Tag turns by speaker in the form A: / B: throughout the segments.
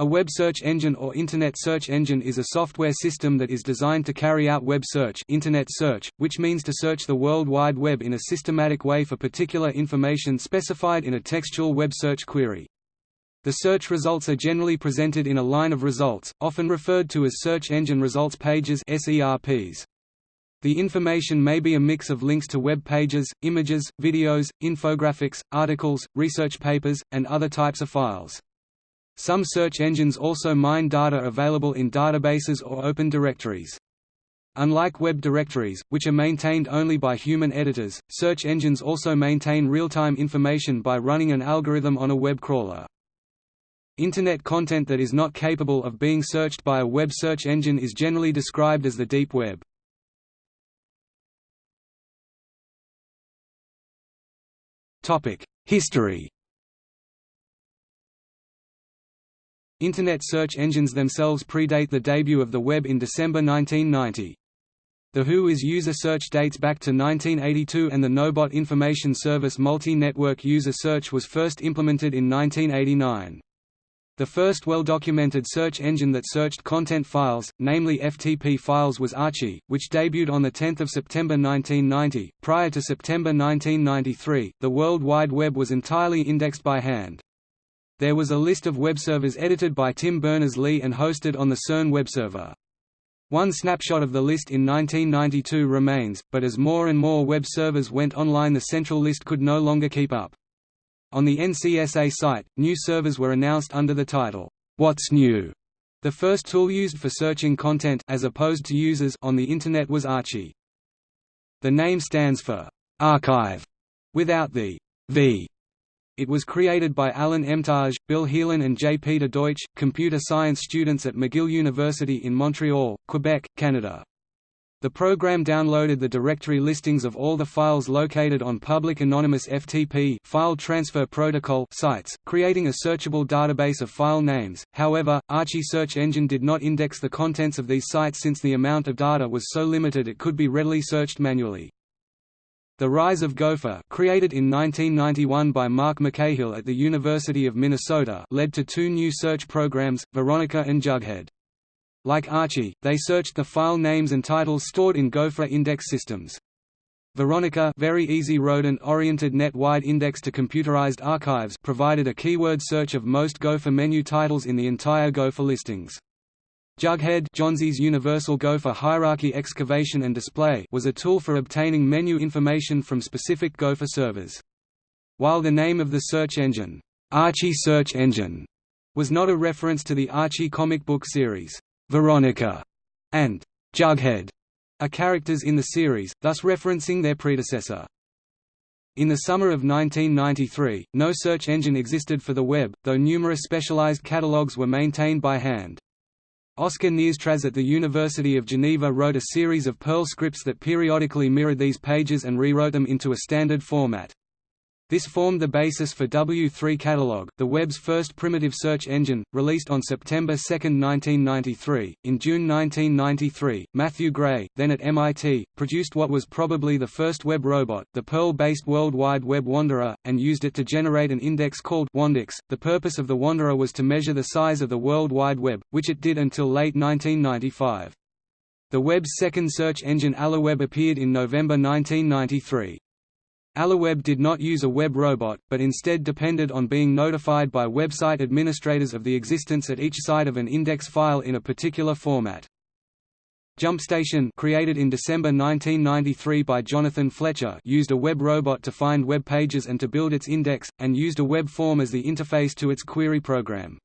A: A web search engine or Internet search engine is a software system that is designed to carry out web search, Internet search which means to search the World Wide Web in a systematic way for particular information specified in a textual web search query. The search results are generally presented in a line of results, often referred to as search engine results pages SERPs. The information may be a mix of links to web pages, images, videos, infographics, articles, research papers, and other types of files. Some search engines also mine data available in databases or open directories. Unlike web directories, which are maintained only by human editors, search engines also maintain real-time information by running an algorithm on a web crawler. Internet content that is not capable of being searched by a web search engine is generally described as the deep web. History Internet search engines themselves predate the debut of the web in December 1990. The WHOIS user search dates back to 1982 and the Knowbot information service multi-network user search was first implemented in 1989. The first well-documented search engine that searched content files, namely FTP files was Archie, which debuted on 10 September 1990. Prior to September 1993, the World Wide Web was entirely indexed by hand. There was a list of web servers edited by Tim Berners-Lee and hosted on the CERN web server. One snapshot of the list in 1992 remains, but as more and more web servers went online the central list could no longer keep up. On the NCSA site, new servers were announced under the title, What's New? The first tool used for searching content as opposed to users on the Internet was Archie. The name stands for archive without the v it was created by Alan Emtage, Bill Heelan and J. Peter Deutsch, computer science students at McGill University in Montreal, Quebec, Canada. The program downloaded the directory listings of all the files located on public anonymous FTP file transfer protocol sites, creating a searchable database of file names. However, Archie search engine did not index the contents of these sites since the amount of data was so limited it could be readily searched manually. The Rise of Gopher created in 1991 by Mark McCahill at the University of Minnesota led to two new search programs, Veronica and Jughead. Like Archie, they searched the file names and titles stored in Gopher index systems. Veronica very easy rodent-oriented net-wide index to computerized archives provided a keyword search of most Gopher menu titles in the entire Gopher listings. Jughead Jonzy's Universal Gopher Hierarchy Excavation and Display was a tool for obtaining menu information from specific Gopher servers. While the name of the search engine, Archie Search Engine, was not a reference to the Archie comic book series, Veronica, and Jughead are characters in the series, thus referencing their predecessor. In the summer of 1993, no search engine existed for the web, though numerous specialized catalogs were maintained by hand. Oscar Nierstrasz at the University of Geneva wrote a series of Perl scripts that periodically mirrored these pages and rewrote them into a standard format. This formed the basis for W3 Catalog, the web's first primitive search engine, released on September 2, 1993. In June 1993, Matthew Gray, then at MIT, produced what was probably the first web robot, the Perl-based World Wide Web Wanderer, and used it to generate an index called Wandex. The purpose of the Wanderer was to measure the size of the World Wide Web, which it did until late 1995. The web's second search engine ALIWEB appeared in November 1993. ALIWEB did not use a web robot, but instead depended on being notified by website administrators of the existence at each site of an index file in a particular format. JumpStation created in December 1993 by Jonathan Fletcher used a web robot to find web pages and to build its index, and used a web form as the interface to its query program.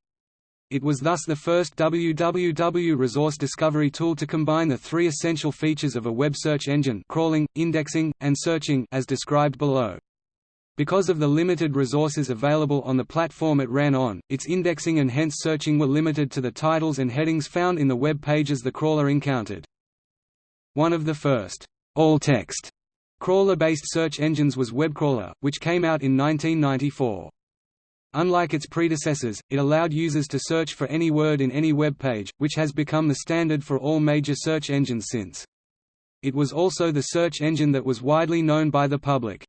A: It was thus the first www resource discovery tool to combine the three essential features of a web search engine crawling, indexing, and searching as described below. Because of the limited resources available on the platform it ran on, its indexing and hence searching were limited to the titles and headings found in the web pages the crawler encountered. One of the first all-text crawler-based search engines was WebCrawler, which came out in 1994. Unlike its predecessors, it allowed users to search for any word in any web page, which has become the standard for all major search engines since. It was also the search engine that was widely known by the public.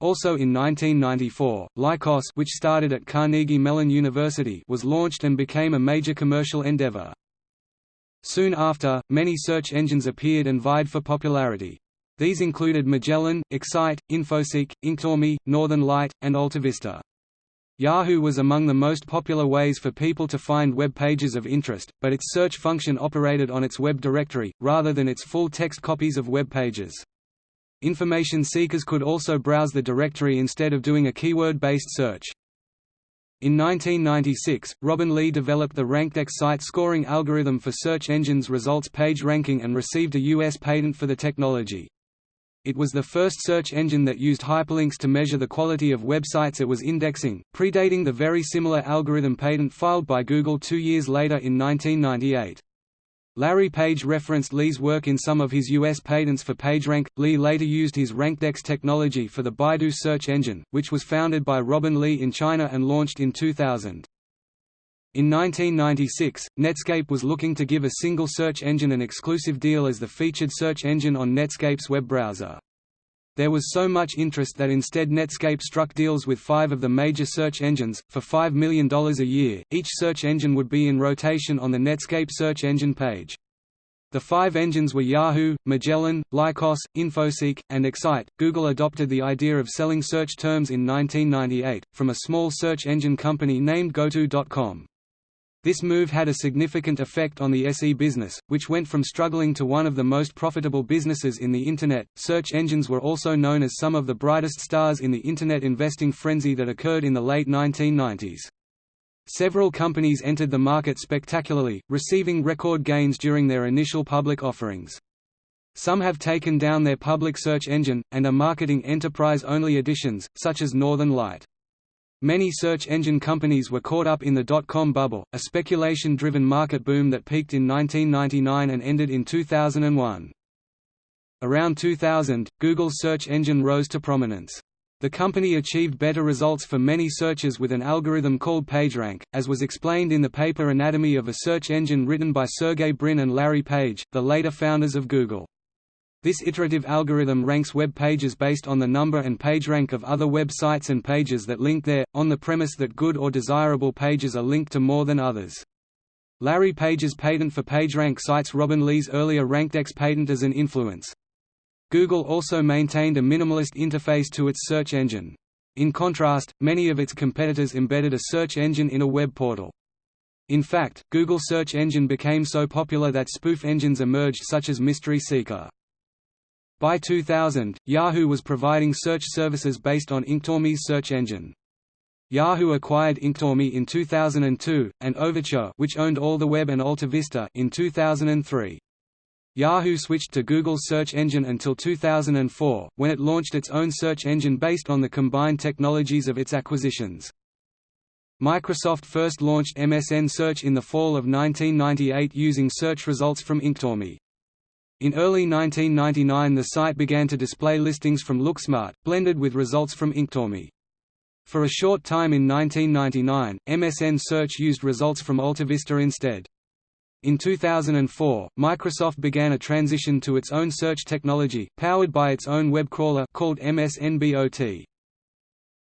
A: Also in 1994, Lycos which started at Carnegie Mellon University was launched and became a major commercial endeavor. Soon after, many search engines appeared and vied for popularity. These included Magellan, Excite, Infoseek, Inktomi, Northern Light, and AltaVista. Yahoo was among the most popular ways for people to find web pages of interest, but its search function operated on its web directory, rather than its full text copies of web pages. Information seekers could also browse the directory instead of doing a keyword-based search. In 1996, Robin Li developed the RankDex site scoring algorithm for search engines results page ranking and received a U.S. patent for the technology. It was the first search engine that used hyperlinks to measure the quality of websites it was indexing, predating the very similar algorithm patent filed by Google two years later in 1998. Larry Page referenced Li's work in some of his U.S. patents for PageRank. Li later used his RankDex technology for the Baidu search engine, which was founded by Robin Li in China and launched in 2000. In 1996, Netscape was looking to give a single search engine an exclusive deal as the featured search engine on Netscape's web browser. There was so much interest that instead Netscape struck deals with five of the major search engines, for $5 million a year, each search engine would be in rotation on the Netscape search engine page. The five engines were Yahoo, Magellan, Lycos, Infoseek, and Excite. Google adopted the idea of selling search terms in 1998, from a small search engine company named GoTo.com. This move had a significant effect on the SE business, which went from struggling to one of the most profitable businesses in the Internet. Search engines were also known as some of the brightest stars in the Internet investing frenzy that occurred in the late 1990s. Several companies entered the market spectacularly, receiving record gains during their initial public offerings. Some have taken down their public search engine, and are marketing enterprise-only editions, such as Northern Light. Many search engine companies were caught up in the dot-com bubble, a speculation-driven market boom that peaked in 1999 and ended in 2001. Around 2000, Google's search engine rose to prominence. The company achieved better results for many searches with an algorithm called PageRank, as was explained in the paper Anatomy of a Search Engine written by Sergey Brin and Larry Page, the later founders of Google. This iterative algorithm ranks web pages based on the number and PageRank of other web sites and pages that link there, on the premise that good or desirable pages are linked to more than others. Larry Page's patent for PageRank cites Robin Li's earlier RankDex patent as an influence. Google also maintained a minimalist interface to its search engine. In contrast, many of its competitors embedded a search engine in a web portal. In fact, Google search engine became so popular that spoof engines emerged such as Mystery Seeker. By 2000, Yahoo was providing search services based on Inktomi's search engine. Yahoo acquired Inktomi in 2002, and Overture which owned AlltheWeb and AltaVista in 2003. Yahoo switched to Google's search engine until 2004, when it launched its own search engine based on the combined technologies of its acquisitions. Microsoft first launched MSN Search in the fall of 1998 using search results from Inktomi. In early 1999 the site began to display listings from LookSmart, blended with results from Inktomi. For a short time in 1999, MSN Search used results from AltaVista instead. In 2004, Microsoft began a transition to its own search technology, powered by its own web crawler called MSNBOT.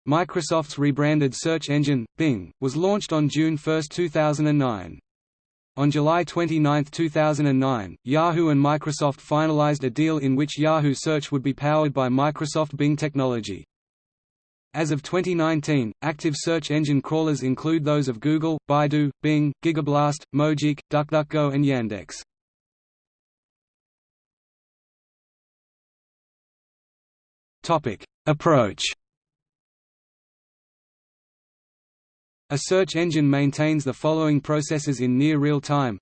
A: Microsoft's rebranded search engine, Bing, was launched on June 1, 2009. On July 29, 2009, Yahoo and Microsoft finalized a deal in which Yahoo Search would be powered by Microsoft Bing technology. As of 2019, active search engine crawlers include those of Google, Baidu, Bing, Gigablast, Mojeek, DuckDuckGo and Yandex. Approach A search engine maintains the following processes in near real time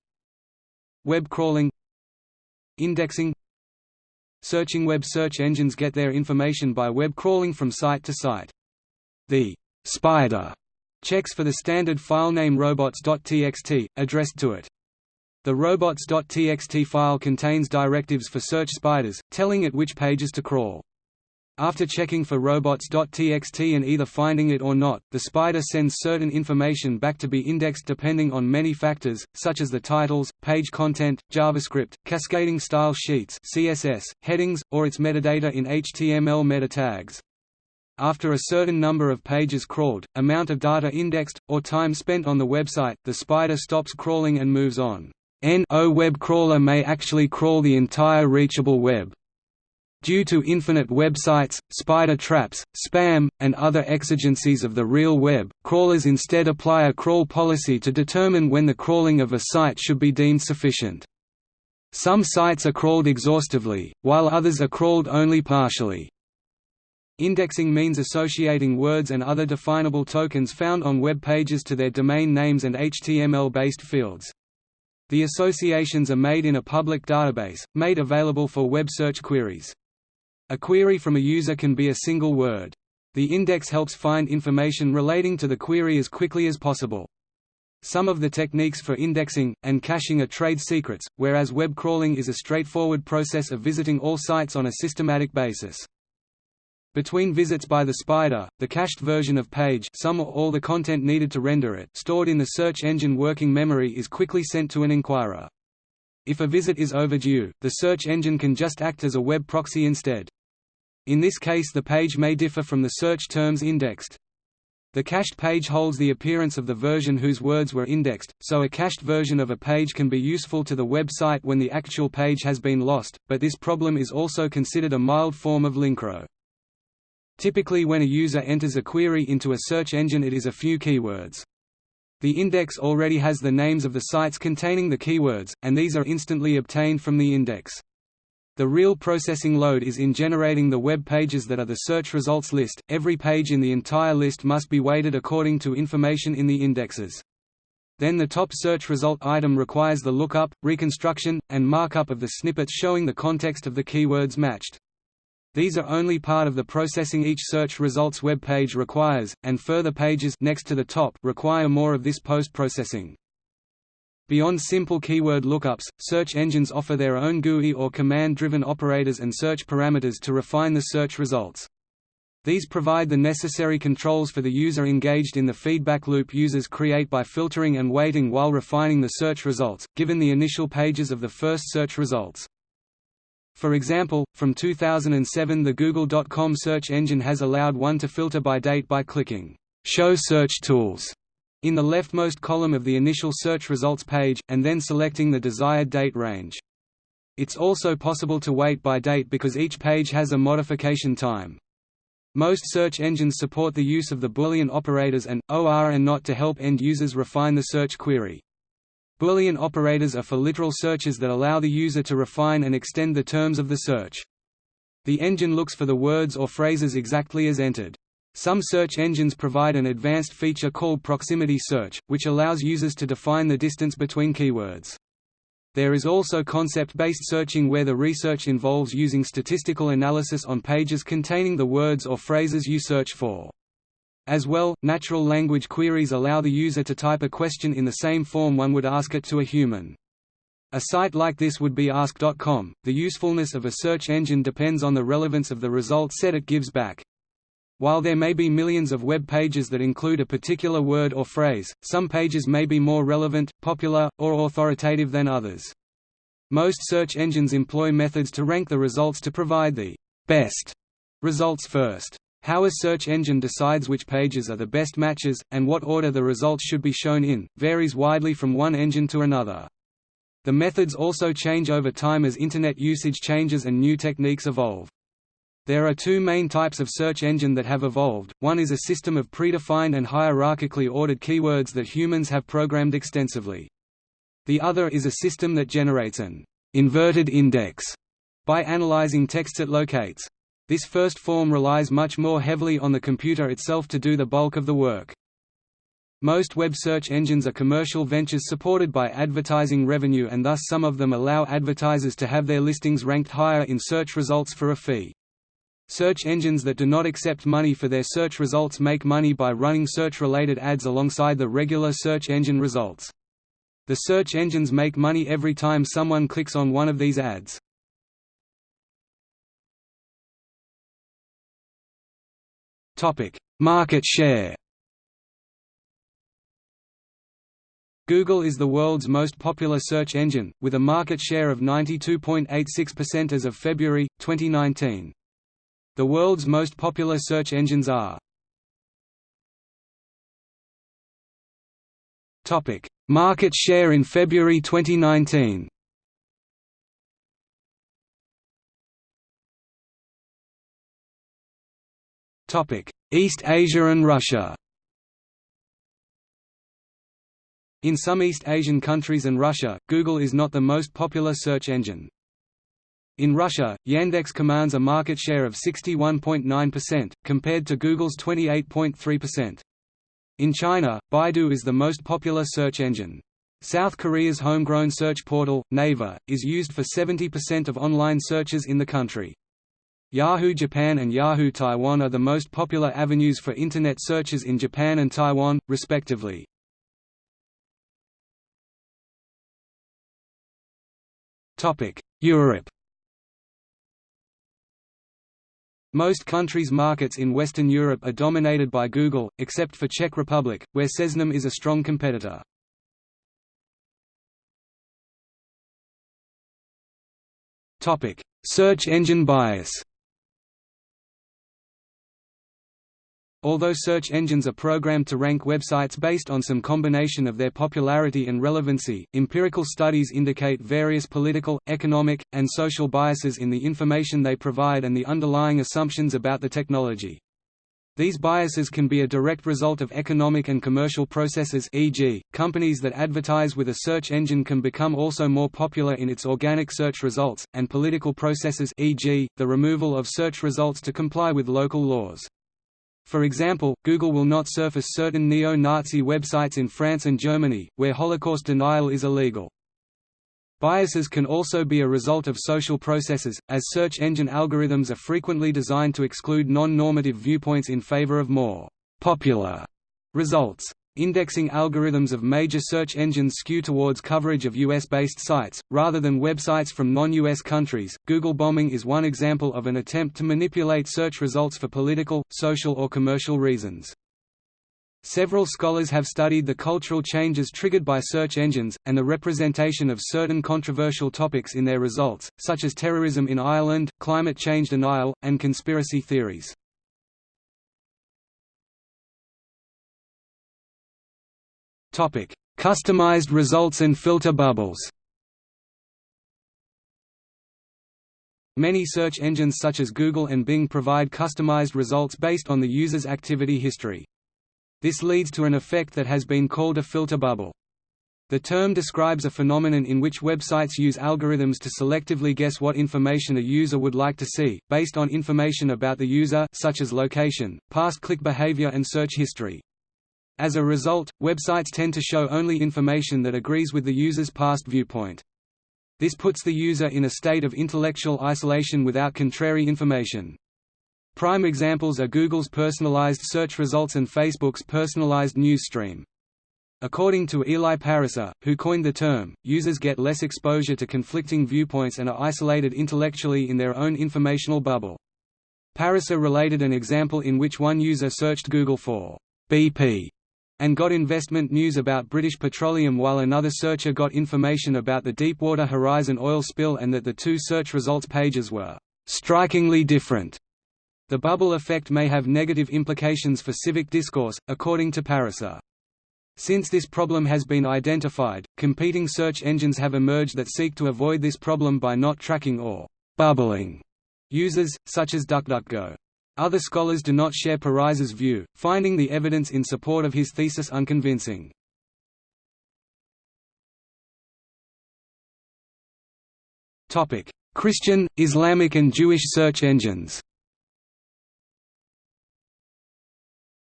A: Web crawling Indexing Searching web search engines get their information by web crawling from site to site. The «spider» checks for the standard file name robots.txt, addressed to it. The robots.txt file contains directives for search spiders, telling it which pages to crawl. After checking for robots.txt and either finding it or not, the spider sends certain information back to be indexed depending on many factors, such as the titles, page content, JavaScript, cascading style sheets CSS, headings, or its metadata in HTML meta tags. After a certain number of pages crawled, amount of data indexed, or time spent on the website, the spider stops crawling and moves on. N-O web crawler may actually crawl the entire reachable web. Due to infinite websites, spider traps, spam, and other exigencies of the real web, crawlers instead apply a crawl policy to determine when the crawling of a site should be deemed sufficient. Some sites are crawled exhaustively, while others are crawled only partially. Indexing means associating words and other definable tokens found on web pages to their domain names and HTML-based fields. The associations are made in a public database, made available for web search queries. A query from a user can be a single word. The index helps find information relating to the query as quickly as possible. Some of the techniques for indexing, and caching are trade secrets, whereas web crawling is a straightforward process of visiting all sites on a systematic basis. Between visits by the spider, the cached version of page some or all the content needed to render it stored in the search engine working memory is quickly sent to an inquirer. If a visit is overdue, the search engine can just act as a web proxy instead. In this case the page may differ from the search terms indexed. The cached page holds the appearance of the version whose words were indexed, so a cached version of a page can be useful to the website when the actual page has been lost, but this problem is also considered a mild form of linkrot. Typically when a user enters a query into a search engine it is a few keywords. The index already has the names of the sites containing the keywords, and these are instantly obtained from the index. The real processing load is in generating the web pages that are the search results list. Every page in the entire list must be weighted according to information in the indexes. Then the top search result item requires the lookup, reconstruction, and markup of the snippets showing the context of the keywords matched. These are only part of the processing each search results web page requires, and further pages next to the top require more of this post-processing. Beyond simple keyword lookups, search engines offer their own GUI or command-driven operators and search parameters to refine the search results. These provide the necessary controls for the user engaged in the feedback loop users create by filtering and weighting while refining the search results, given the initial pages of the first search results. For example, from 2007 the Google.com search engine has allowed one to filter by date by clicking «Show Search Tools» in the leftmost column of the initial search results page, and then selecting the desired date range. It's also possible to weight by date because each page has a modification time. Most search engines support the use of the Boolean operators and, OR and NOT to help end users refine the search query. Boolean operators are for literal searches that allow the user to refine and extend the terms of the search. The engine looks for the words or phrases exactly as entered. Some search engines provide an advanced feature called proximity search, which allows users to define the distance between keywords. There is also concept-based searching where the research involves using statistical analysis on pages containing the words or phrases you search for. As well, natural language queries allow the user to type a question in the same form one would ask it to a human. A site like this would be Ask.com. The usefulness of a search engine depends on the relevance of the result set it gives back. While there may be millions of web pages that include a particular word or phrase, some pages may be more relevant, popular, or authoritative than others. Most search engines employ methods to rank the results to provide the best results first. How a search engine decides which pages are the best matches, and what order the results should be shown in, varies widely from one engine to another. The methods also change over time as Internet usage changes and new techniques evolve. There are two main types of search engine that have evolved, one is a system of predefined and hierarchically ordered keywords that humans have programmed extensively. The other is a system that generates an inverted index by analyzing text it locates. This first form relies much more heavily on the computer itself to do the bulk of the work. Most web search engines are commercial ventures supported by advertising revenue and thus some of them allow advertisers to have their listings ranked higher in search results for a fee. Search engines that do not accept money for their search results make money by running search-related ads alongside the regular search engine results. The search engines make money every time someone clicks on one of these ads. Topic: Market share. Google is the world's most popular search engine, with a market share of 92.86% as of February, 2019. The world's most popular search engines are Topic: Market share in February 2019. East Asia and Russia. In some East Asian countries and Russia, Google is not the most popular search engine. In Russia, Yandex commands a market share of 61.9%, compared to Google's 28.3%. In China, Baidu is the most popular search engine. South Korea's homegrown search portal, Naver, is used for 70% of online searches in the country. Yahoo Japan and Yahoo Taiwan are the most popular avenues for Internet searches in Japan and Taiwan, respectively. Europe Most countries' markets in Western Europe are dominated by Google, except for Czech Republic, where Seznam is a strong competitor. Search engine bias Although search engines are programmed to rank websites based on some combination of their popularity and relevancy, empirical studies indicate various political, economic, and social biases in the information they provide and the underlying assumptions about the technology. These biases can be a direct result of economic and commercial processes e.g., companies that advertise with a search engine can become also more popular in its organic search results, and political processes e.g., the removal of search results to comply with local laws. For example, Google will not surface certain neo-Nazi websites in France and Germany, where Holocaust denial is illegal. Biases can also be a result of social processes, as search engine algorithms are frequently designed to exclude non-normative viewpoints in favor of more «popular» results. Indexing algorithms of major search engines skew towards coverage of US-based sites, rather than websites from non-US countries. Google bombing is one example of an attempt to manipulate search results for political, social or commercial reasons. Several scholars have studied the cultural changes triggered by search engines, and the representation of certain controversial topics in their results, such as terrorism in Ireland, climate change denial, and conspiracy theories. Topic: Customized results and filter bubbles. Many search engines such as Google and Bing provide customized results based on the user's activity history. This leads to an effect that has been called a filter bubble. The term describes a phenomenon in which websites use algorithms to selectively guess what information a user would like to see, based on information about the user such as location, past click behavior and search history. As a result, websites tend to show only information that agrees with the user's past viewpoint. This puts the user in a state of intellectual isolation without contrary information. Prime examples are Google's personalized search results and Facebook's personalized news stream. According to Eli Pariser, who coined the term, users get less exposure to conflicting viewpoints and are isolated intellectually in their own informational bubble. Pariser related an example in which one user searched Google for BP and got investment news about British Petroleum while another searcher got information about the Deepwater Horizon oil spill and that the two search results pages were strikingly different. The bubble effect may have negative implications for civic discourse, according to Pariser. Since this problem has been identified, competing search engines have emerged that seek to avoid this problem by not tracking or bubbling users, such as DuckDuckGo. Other scholars do not share Pariser's view, finding the evidence in support of his thesis unconvincing. Christian, Islamic and Jewish search engines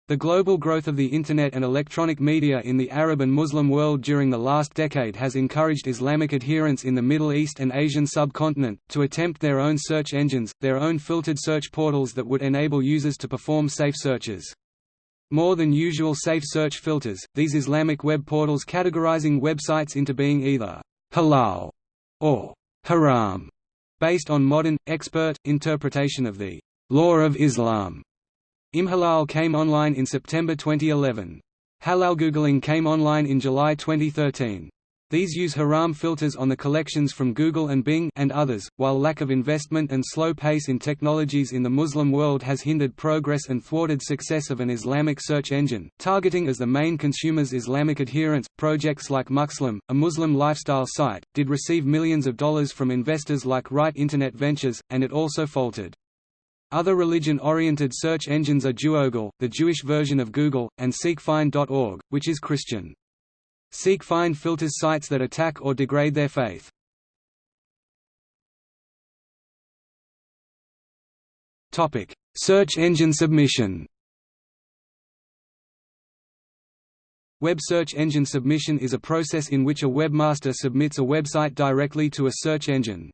A: The global growth of the Internet and electronic media in the Arab and Muslim world during the last decade has encouraged Islamic adherents in the Middle East and Asian subcontinent, to attempt their own search engines, their own filtered search portals that would enable users to perform safe searches. More than usual safe search filters, these Islamic web portals categorizing websites into being either halal or haram, based on modern, expert, interpretation of the law of Islam. Imhalal came online in September 2011. Halal Googling came online in July 2013. These use haram filters on the collections from Google and Bing and others, while lack of investment and slow pace in technologies in the Muslim world has hindered progress and thwarted success of an Islamic search engine, targeting as the main consumers Islamic adherents. Projects like Muslim, a Muxlim lifestyle site, did receive millions of dollars from investors like Rite Internet Ventures, and it also faltered. Other religion-oriented search engines are Jewogle, the Jewish version of Google, and SeekFind.org, which is Christian. SeekFind filters sites that attack or degrade their faith. Topic: Search engine submission. Web search engine submission is a process in which a webmaster submits a website directly to a search engine.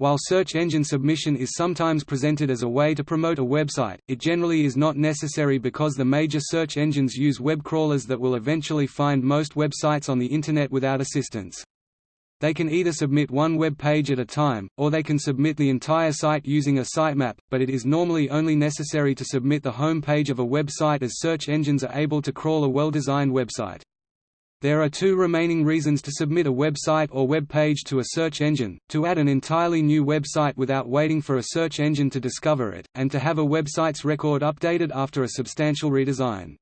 A: While search engine submission is sometimes presented as a way to promote a website, it generally is not necessary because the major search engines use web crawlers that will eventually find most websites on the Internet without assistance. They can either submit one web page at a time, or they can submit the entire site using a sitemap, but it is normally only necessary to submit the home page of a website as search engines are able to crawl a well-designed website. There are two remaining reasons to submit a website or web page to a search engine, to add an entirely new website without waiting for a search engine to discover it, and to have a website's record updated after a substantial redesign.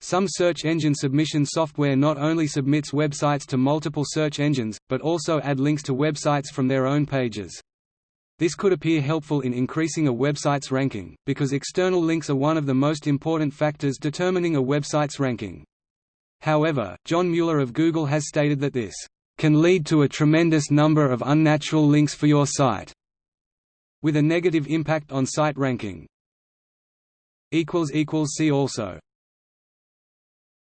A: Some search engine submission software not only submits websites to multiple search engines, but also add links to websites from their own pages. This could appear helpful in increasing a website's ranking, because external links are one of the most important factors determining a website's ranking. However, John Mueller of Google has stated that this can lead to a tremendous number of unnatural links for your site, with a negative impact on site ranking. See also